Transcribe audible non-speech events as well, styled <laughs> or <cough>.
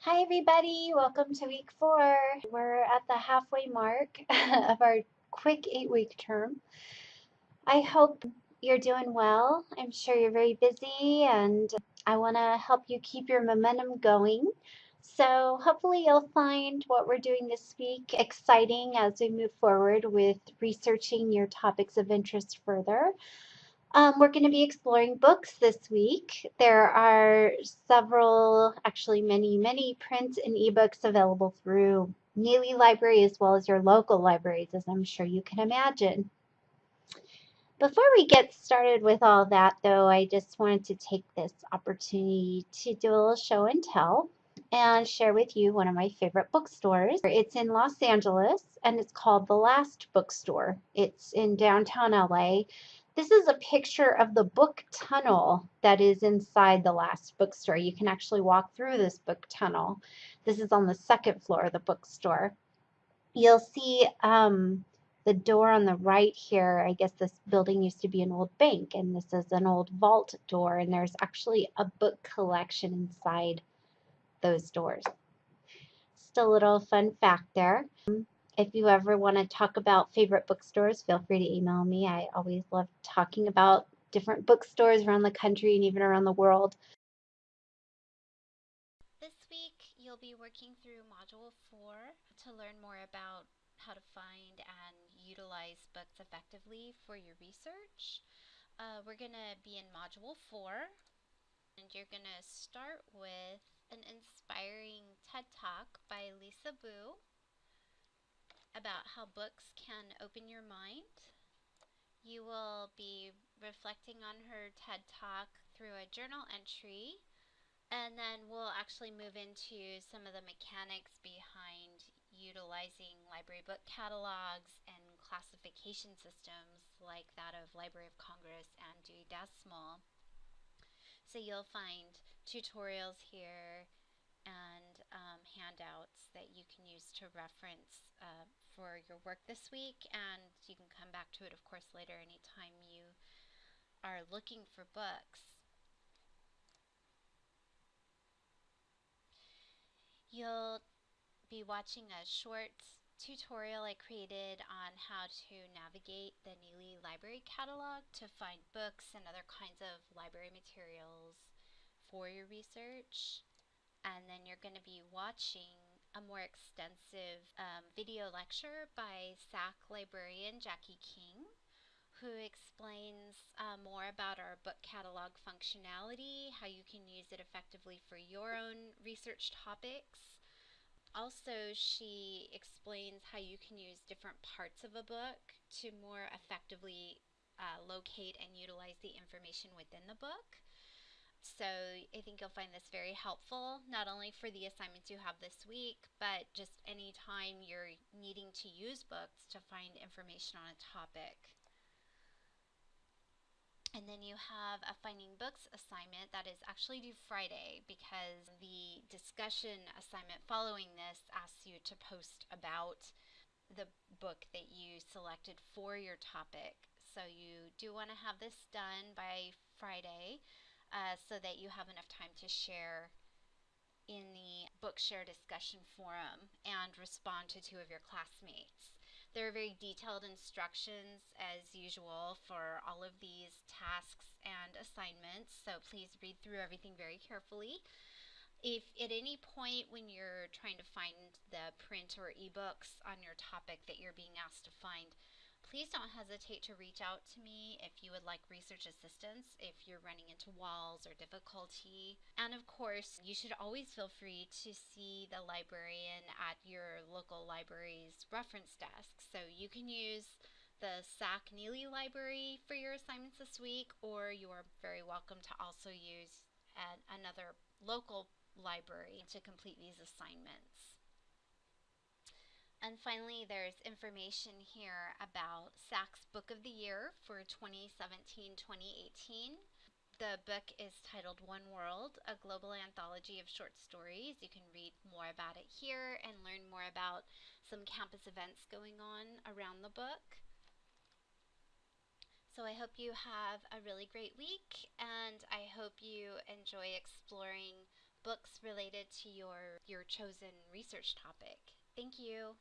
Hi, everybody. Welcome to week four. We're at the halfway mark <laughs> of our quick eight week term. I hope you're doing well. I'm sure you're very busy, and I want to help you keep your momentum going. So, hopefully, you'll find what we're doing this week exciting as we move forward with researching your topics of interest further. Um, we're going to be exploring books this week. There are several, actually many, many print and ebooks available through Nealley Library as well as your local libraries, as I'm sure you can imagine. Before we get started with all that, though, I just wanted to take this opportunity to do a little show and tell and share with you one of my favorite bookstores. It's in Los Angeles and it's called The Last Bookstore. It's in downtown LA this is a picture of the book tunnel that is inside the last bookstore. You can actually walk through this book tunnel. This is on the second floor of the bookstore. You'll see um, the door on the right here. I guess this building used to be an old bank, and this is an old vault door, and there's actually a book collection inside those doors. Just a little fun fact there. If you ever want to talk about favorite bookstores, feel free to email me. I always love talking about different bookstores around the country and even around the world. This week, you'll be working through Module 4 to learn more about how to find and utilize books effectively for your research. Uh, we're going to be in Module 4, and you're going to start with an inspiring TED Talk by Lisa Bu about how books can open your mind. You will be reflecting on her TED Talk through a journal entry, and then we'll actually move into some of the mechanics behind utilizing library book catalogs and classification systems like that of Library of Congress and Dewey Decimal. So you'll find tutorials here um, handouts that you can use to reference uh, for your work this week, and you can come back to it, of course, later anytime you are looking for books. You'll be watching a short tutorial I created on how to navigate the Nealley Library Catalog to find books and other kinds of library materials for your research. And then you're going to be watching a more extensive um, video lecture by SAC librarian Jackie King, who explains uh, more about our book catalog functionality, how you can use it effectively for your own research topics. Also, she explains how you can use different parts of a book to more effectively uh, locate and utilize the information within the book. So I think you'll find this very helpful, not only for the assignments you have this week, but just any time you're needing to use books to find information on a topic. And then you have a Finding Books assignment that is actually due Friday because the discussion assignment following this asks you to post about the book that you selected for your topic. So you do want to have this done by Friday uh, so that you have enough time to share in the Bookshare discussion forum and respond to two of your classmates. There are very detailed instructions as usual for all of these tasks and assignments, so please read through everything very carefully. If at any point when you're trying to find the print or ebooks on your topic that you're being asked to find, Please don't hesitate to reach out to me if you would like research assistance, if you're running into walls or difficulty. And of course, you should always feel free to see the librarian at your local library's reference desk. So you can use the SAC Nealley Library for your assignments this week, or you are very welcome to also use an, another local library to complete these assignments. And finally, there's information here about SAC's Book of the Year for 2017-2018. The book is titled One World, a global anthology of short stories. You can read more about it here and learn more about some campus events going on around the book. So I hope you have a really great week and I hope you enjoy exploring books related to your your chosen research topic. Thank you.